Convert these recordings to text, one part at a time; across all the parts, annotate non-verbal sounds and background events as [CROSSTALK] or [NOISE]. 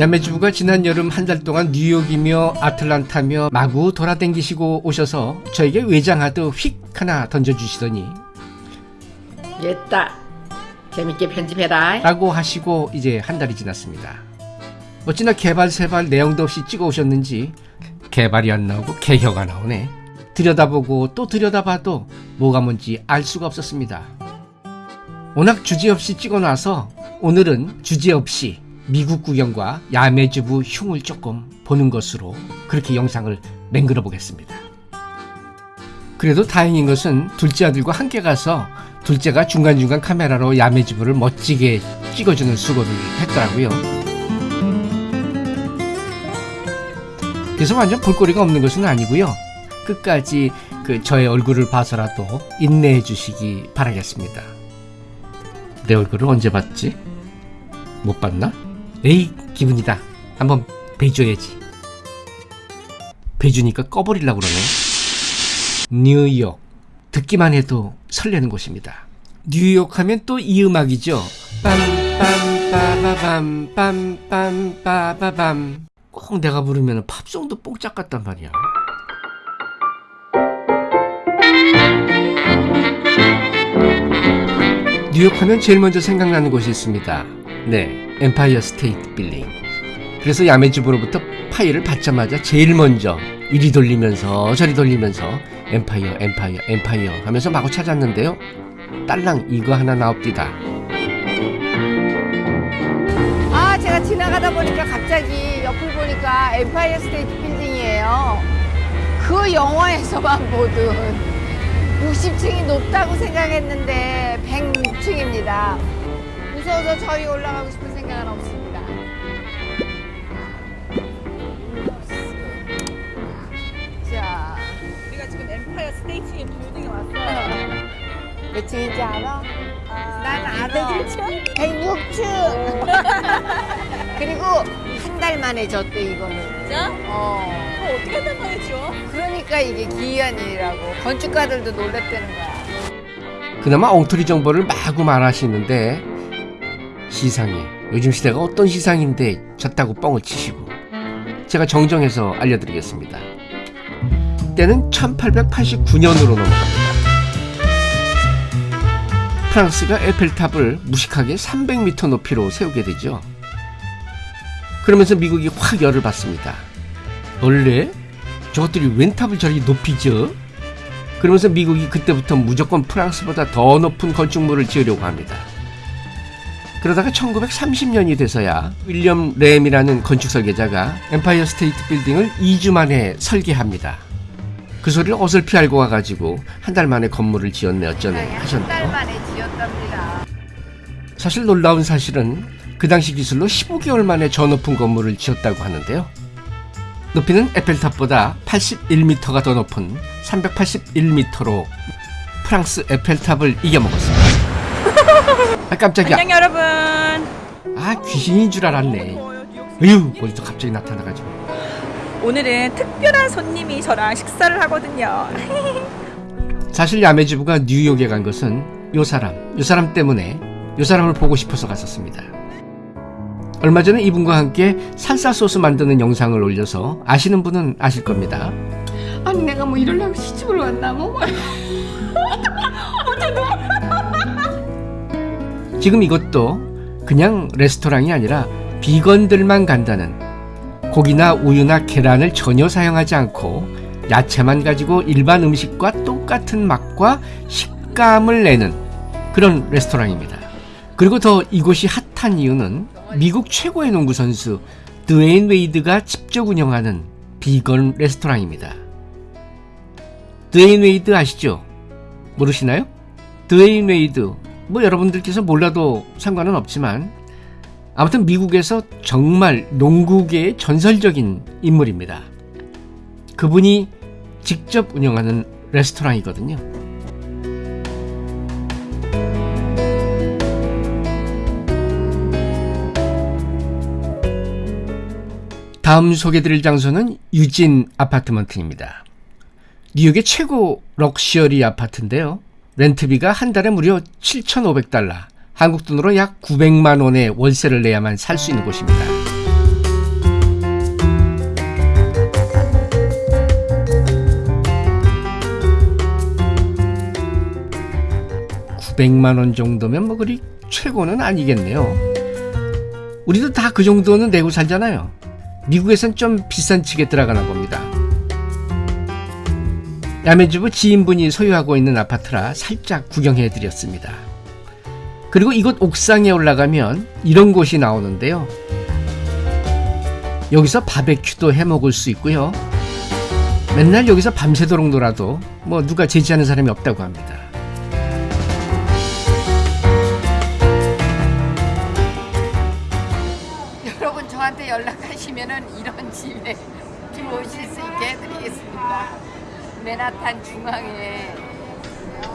야매주부가 지난 여름 한 달 동안 뉴욕이며 아틀란타며 마구 돌아댕기시고 오셔서 저에게 외장하드 휙 하나 던져주시더니 됐다. 재밌게 편집해라. 라고 하시고 이제 한 달이 지났습니다. 어찌나 개발 세발 내용도 없이 찍어 오셨는지 개발이 안 나오고 개혀가 나오네. 들여다보고 또 들여다봐도 뭐가 뭔지 알 수가 없었습니다. 워낙 주제 없이 찍어놔서 오늘은 주제 없이 미국 구경과 야매주부 흉을 조금 보는 것으로 그렇게 영상을 맹글어 보겠습니다. 그래도 다행인 것은 둘째 아들과 함께 가서 둘째가 중간중간 카메라로 야매주부를 멋지게 찍어주는 수고를 했더라고요. 그래서 완전 볼거리가 없는 것은 아니고요. 끝까지 그 저의 얼굴을 봐서라도 인내해 주시기 바라겠습니다. 내 얼굴을 언제 봤지? 못 봤나? 에이 기분이다. 한번 배줘야지. 배주니까 꺼버리려고 그러네. 뉴욕. 듣기만 해도 설레는 곳입니다. 뉴욕 하면 또 이 음악이죠. 빰빰빠바밤 빰빰빠바밤 꼭 내가 부르면 팝송도 뽕짝 같단 말이야. 뉴욕 하면 제일 먼저 생각나는 곳이 있습니다. 네, 엠파이어 스테이트 빌딩. 그래서 야매주부로부터 파일을 받자마자 제일 먼저 이리 돌리면서 저리 돌리면서 엠파이어 엠파이어 엠파이어 하면서 마구 찾았는데요. 딸랑 이거 하나 나옵디다. 아 제가 지나가다 보니까 갑자기 옆을 보니까 엠파이어 스테이트 빌딩이에요. 그 영화에서만 보던 60층이 [LAUGHS] 높다고 생각했는데 106층입니다. 무서워서 저희 올라가고 싶은 생각은 없습니다. 자, 우리가 지금 엠파이어 스테이트 빌딩에 왔어요. 몇 층인지 알아? 난 알아. 101층? 106층. 그리고 한 달 만에 졌대 이거는. 진짜? 어. 어, 어떻게 한단 말이죠? 그러니까 이게 기이한 일이라고 건축가들도 놀랬다는 거야. 그나마 엉터리 정보를 마구 말하시는데 시상이 요즘 시대가 어떤 시상인데 졌다고 뻥을 치시고 제가 정정해서 알려드리겠습니다. 때는 1889년으로 넘어갑니다. 프랑스가 에펠탑을 무식하게 300m 높이로 세우게 되죠. 그러면서 미국이 확 열을 받습니다. 원래 저것들이 웬 탑을 저렇게 높이 지어? 그러면서 미국이 그때부터 무조건 프랑스보다 더 높은 건축물을 지으려고 합니다. 그러다가 1930년이 돼서야 윌리엄 램이라는 건축 설계자가 엠파이어 스테이트 빌딩을 2주 만에 설계합니다. 그 소리를 어설피 알고 와가지고 한 달 만에 건물을 지었네 어쩌네 한달 하셨네요. 만에 지었답니다. 사실 놀라운 사실은 그 당시 기술로 15개월 만에 저 높은 건물을 지었다고 하는데요. 높이는 에펠탑보다 81m가 더 높은 381m로 프랑스 에펠탑을 이겨먹었습니다. 아 깜짝이야. 안녕 여러분. 아 귀신인 줄 알았네. 으유 어디서 갑자기 나타나가지고. 오늘은 특별한 손님이 저랑 식사를 하거든요. [LAUGHS] 사실 야매주부가 뉴욕에 간 것은 요 사람, 요 사람 때문에 요 사람을 보고 싶어서 갔었습니다. 얼마 전에 이분과 함께 살사 소스 만드는 영상을 올려서 아시는 분은 아실 겁니다. 아니 내가 뭐 이러려고 시집을 왔나 뭐? [LAUGHS] 지금 이것도 그냥 레스토랑이 아니라 비건들만 간다는 고기나 우유나 계란을 전혀 사용하지 않고 야채만 가지고 일반 음식과 똑같은 맛과 식감을 내는 그런 레스토랑입니다. 그리고 더 이곳이 핫한 이유는 미국 최고의 농구 선수 드웨인 웨이드가 직접 운영하는 비건 레스토랑입니다. 드웨인 웨이드 아시죠? 모르시나요? 드웨인 웨이드 뭐 여러분들께서 몰라도 상관은 없지만 아무튼 미국에서 정말 농구계의 전설적인 인물입니다. 그분이 직접 운영하는 레스토랑이거든요. 다음 소개드릴 장소는 유진 아파트먼트입니다. 뉴욕의 최고 럭셔리 아파트인데요. 렌트비가 한 달에 무려 7,500달러, 한국 돈으로 약 900만 원의 월세를 내야만 살 수 있는 곳입니다. (900만 원) 정도면 뭐 그리 최고는 아니겠네요. 우리도 다 그 정도는 내고 살잖아요. 미국에선 좀 비싼 측에 들어가나 봅니다. 야매주부 지인분이 소유하고 있는 아파트라 살짝 구경해 드렸습니다. 그리고 이곳 옥상에 올라가면 이런 곳이 나오는데요. 여기서 바베큐도 해 먹을 수 있고요. 맨날 여기서 밤새도록 놀아도 뭐 누가 제지하는 사람이 없다고 합니다. 여러분 저한테 연락하시면은 이런 집에 [LAUGHS] 들어오실 수 있게 해드리겠습니다. 맨하탄 중앙에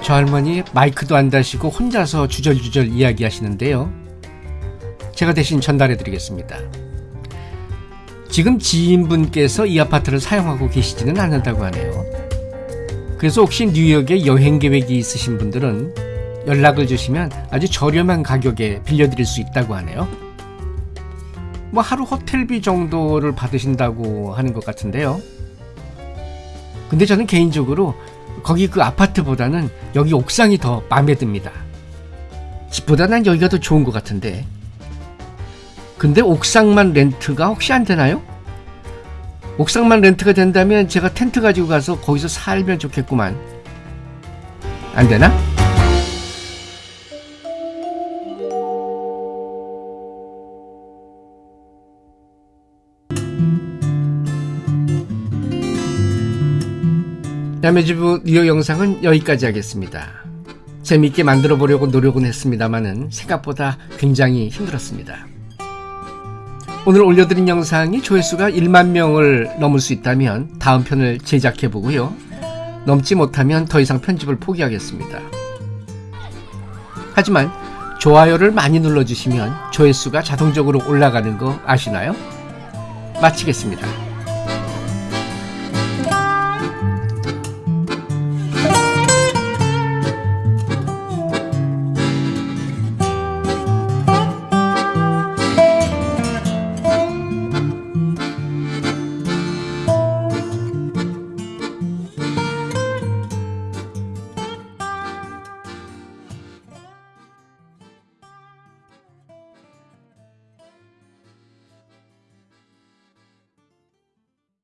저 할머니 마이크도 안 다시고 혼자서 주절주절 이야기하시는데요. 제가 대신 전달해 드리겠습니다. 지금 지인분께서 이 아파트를 사용하고 계시지는 않는다고 하네요. 그래서 혹시 뉴욕에 여행 계획이 있으신 분들은 연락을 주시면 아주 저렴한 가격에 빌려드릴 수 있다고 하네요. 뭐 하루 호텔비 정도를 받으신다고 하는 것 같은데요. 근데 저는 개인적으로 거기 그 아파트보다는 여기 옥상이 더 마음에 듭니다. 집보다 난 여기가 더 좋은 것 같은데. 근데 옥상만 렌트가 혹시 안 되나요? 옥상만 렌트가 된다면 제가 텐트 가지고 가서 거기서 살면 좋겠구만. 안 되나? 야매주부 뉴욕 영상은 여기까지 하겠습니다. 재미있게 만들어 보려고 노력은 했습니다만은 생각보다 굉장히 힘들었습니다. 오늘 올려드린 영상이 조회수가 1만 명을 넘을 수 있다면 다음 편을 제작해 보고요. 넘지 못하면 더 이상 편집을 포기하겠습니다. 하지만 좋아요를 많이 눌러주시면 조회수가 자동적으로 올라가는 거 아시나요? 마치겠습니다.